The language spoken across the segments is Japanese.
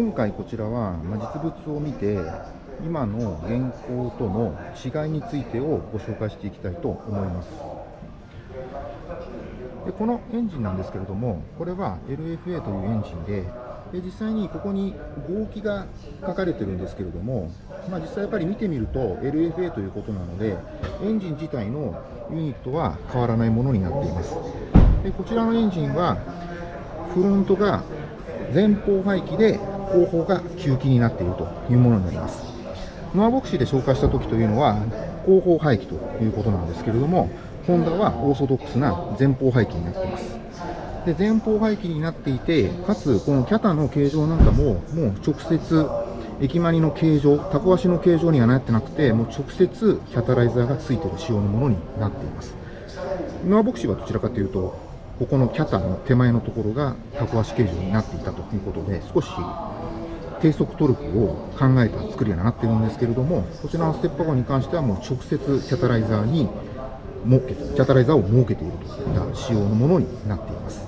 今回こちらは、ま、実物を見て今の現行との違いについてをご紹介していきたいと思います。でこのエンジンなんですけれどもこれは LFA というエンジンでで実際にここに合気が書かれてるんですけれども、まあ、実際やっぱり見てみると LFA ということなのでエンジン自体のユニットは変わらないものになっています。でこちらのエンジンはフロントが前方排気で後方が吸気になっているというものになります。ノアボクシーで紹介した時というのは後方排気ということなんですけれどもホンダはオーソドックスな前方排気になっています。で前方排気になっていてかつこのキャタの形状なんかももう直接駅マニの形状タコ足の形状にはなってなくてもう直接キャタライザーがついている仕様のものになっています。ノアボクシーはどちらかというとここのキャタの手前のところがタコ足形状になっていたということで少し低速トルクを考えた作りになっているんですけれどもこちらのステップワゴンに関してはもう直接キャタライザーに設けてキャタライザーを設けているといった仕様のものになっています。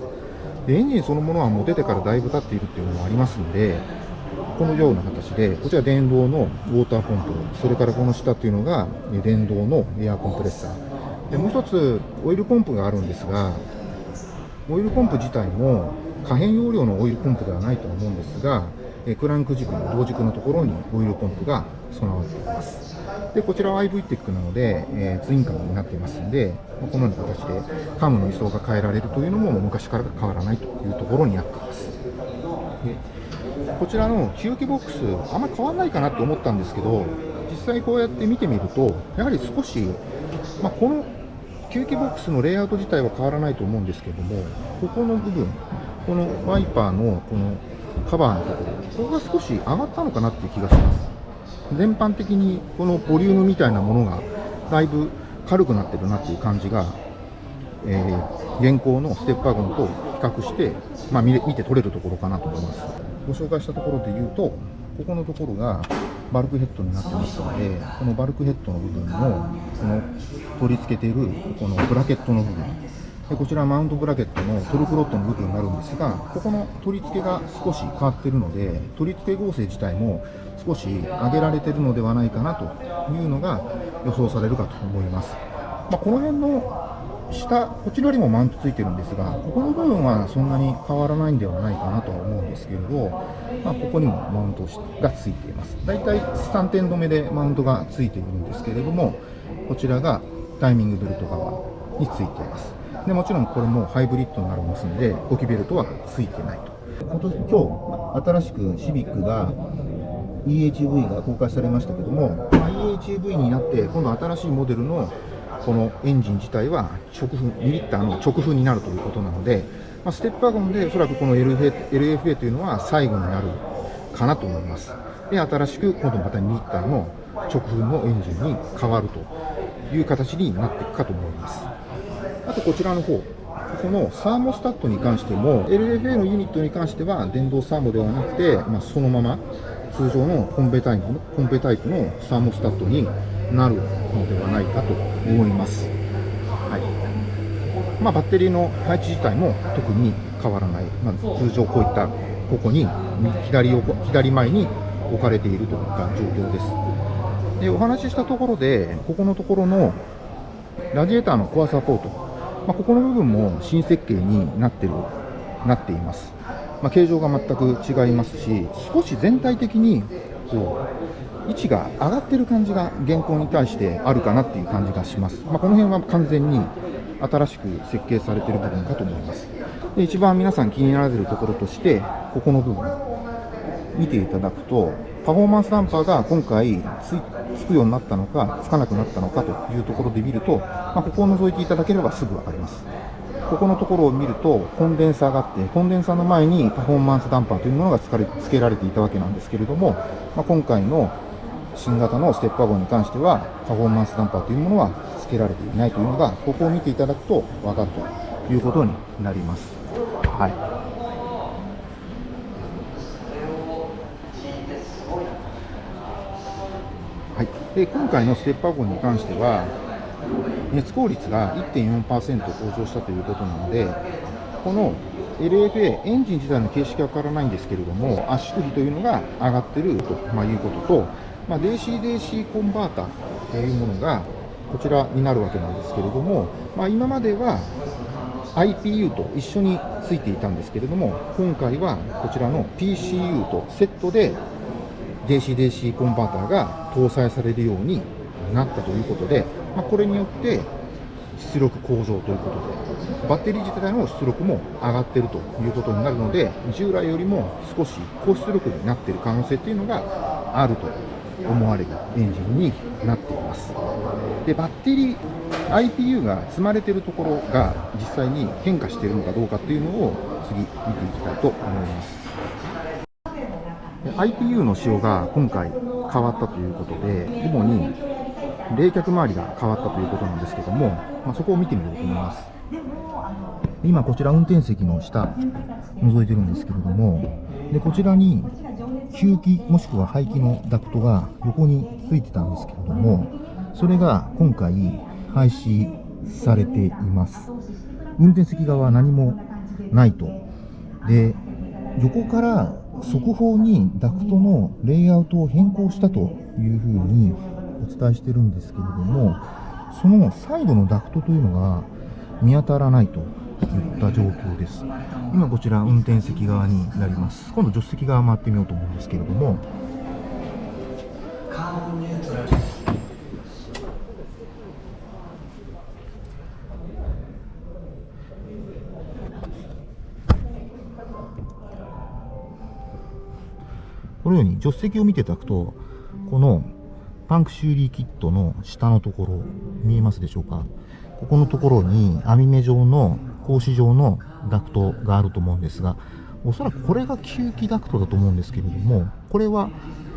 でエンジンそのものはもう出てからだいぶ経っているっていうのもありますのでこのような形でこちら電動のウォーターポンプそれからこの下っていうのが電動のエアコンプレッサー。でもう一つオイルポンプがあるんですがオイルポンプ自体も可変容量のオイルポンプではないと思うんですがクランク軸の同軸のところにオイルポンプが備わっています。でこちらは IV テックなので、えー、ツインカムになっていますのでこのような形でカムの位相が変えられるというのも昔から変わらないというところになっています。でこちらの吸気ボックスあんまり変わらないかなと思ったんですけど実際こうやって見てみるとやはり少し、まあ、この吸気ボックスのレイアウト自体は変わらないと思うんですけどもここの部分このワイパーのこのカバーのところここが少し上がったのかなっていう気がします。全般的にこのボリュームみたいなものがだいぶ軽くなってるなっていう感じが、えー、現行のステップワゴンと比較して、まあ、見て取れるところかなと思います。ご紹介したところで言うとここのところがバルクヘッドになってますのでこのバルクヘッドの部分のこの取り付けているこのブラケットの部分。こちらマウントブラケットのトルクロットの部分になるんですがここの取り付けが少し変わっているので取り付け合成自体も少し上げられているのではないかなというのが予想されるかと思います、まあ、この辺の下こちらよりもマウントついてるんですがここの部分はそんなに変わらないんではないかなとは思うんですけれど、まあ、ここにもマウントがついています。だいたい3点止めでマウントがついているんですけれどもこちらがタイミングベルト側についています。でもちろんこれもハイブリッドになりますので呼気ベルトはついてないと。今年今日新しくシビックが EHV が公開されましたけども、まあ、EHV になって今度新しいモデルのこのエンジン自体は直噴2リッターの直噴になるということなので、まあ、ステップワゴンでおそらくこの LFA, LFA というのは最後になるかなと思います。で新しく今度また2リッターの直噴のエンジンに変わるという形になっていくかと思います。あとこちらの方このサーモスタットに関しても LFA のユニットに関しては電動サーモではなくて、まあ、そのまま通常のコンベタイプのコンベタイプのサーモスタットになるのではないかと思います。はいまあ、バッテリーの配置自体も特に変わらない、まあ、通常こういったここに左横左前に置かれているといった状況です。でお話ししたところで、ここのところのラジエーターのコアサポート、まあ、ここの部分も新設計になってるなっています。まあ、形状が全く違いますし、少し全体的にこう位置が上がってる感じが現行に対してあるかなっていう感じがします。まあ、この辺は完全に新しく設計されている部分かと思います。で一番皆さん気になられるところとして、ここの部分、見ていただくと、パフォーマンスダンパーが今回つつくようになったのか、つかなくなったのかというところで見ると、まあ、ここを覗いていただければすぐ分かります。ここのところを見ると、コンデンサーがあって、コンデンサーの前にパフォーマンスダンパーというものが付けられていたわけなんですけれども、まあ、今回の新型のステップワゴンに関しては、パフォーマンスダンパーというものは付けられていないというのが、ここを見ていただくと分かるということになります。はい。はい、で今回のステップワゴンに関しては、熱効率が1.4%向上したということなので、この LFA、エンジン自体の形式は変わらないんですけれども、圧縮比というのが上がってると、ま、いうことと、まあ、DC-DC コンバータというものがこちらになるわけなんですけれども、まあ、今までは IPU と一緒についていたんですけれども、今回はこちらの PCU とセットで DC-DC コンバーターが搭載されるようになったということで、まあ、これによって出力向上ということで、バッテリー自体の出力も上がっているということになるので、従来よりも少し高出力になっている可能性というのがあると思われるエンジンになっています。で、バッテリー、IPU が積まれているところが実際に変化しているのかどうかっていうのを次見ていきたいと思います。IPU の仕様が今回変わったということで、主に冷却周りが変わったということなんですけども、まあ、そこを見てみようと思います。今こちら運転席の下覗いてるんですけれども、でこちらに吸気もしくは排気のダクトが横についてたんですけれども、それが今回廃止されています。運転席側は何もないと。で、横から速報にダクトのレイアウトを変更したというふうにお伝えしてるんですけれども、そのサイドのダクトというのが見当たらないといった状況です。今こちら運転席側になります。今度助手席側回ってみようと思うんですけれども、このように助手席を見ていただくと、このパンク修理キットの下のところ、見えますでしょうか。ここのところに網目状の格子状のダクトがあると思うんですが、おそらくこれが吸気ダクトだと思うんですけれども、これは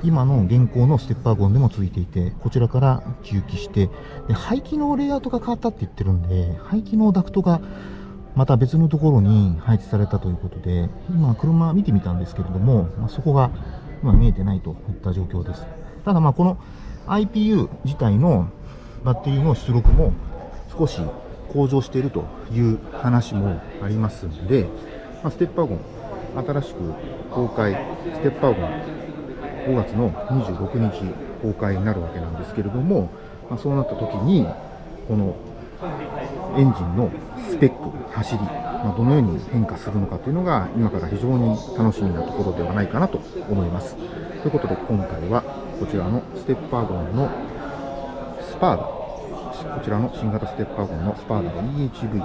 今の現行のステッパーゴンでもついていて、こちらから吸気して、で排気のレイアウトが変わったって言ってるんで、排気のダクトがまた別のところに配置されたということで、今車見てみたんですけれども、まあ、そこが今見えてないといった状況です。ただまあこの IPU 自体のバッテリーの出力も少し向上しているという話もありますので、まあ、ステッパーゴン、新しく公開、ステッパーゴン、5月の26日公開になるわけなんですけれども、まあ、そうなった時に、このエンジンのスペック、走り、ま、どのように変化するのかというのが、今から非常に楽しみなところではないかなと思います。ということで、今回はこちらのステッパーゴンのスパーダ、こちらの新型ステッパーゴンのスパーダ EHV、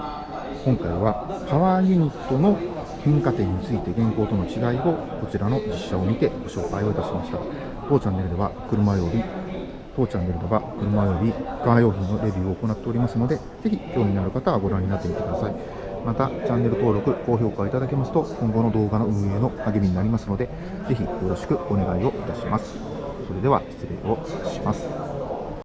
今回はパワーユニットの変化点について現行との違いをこちらの実写を見てご紹介をいたしました。当チャンネルでは車より当チャンネルでは車よりカー用品のレビューを行っておりますので、ぜひ興味のある方はご覧になってみてください。また、チャンネル登録、高評価いただけますと、今後の動画の運営の励みになりますので、ぜひよろしくお願いをいたします。それでは失礼をします。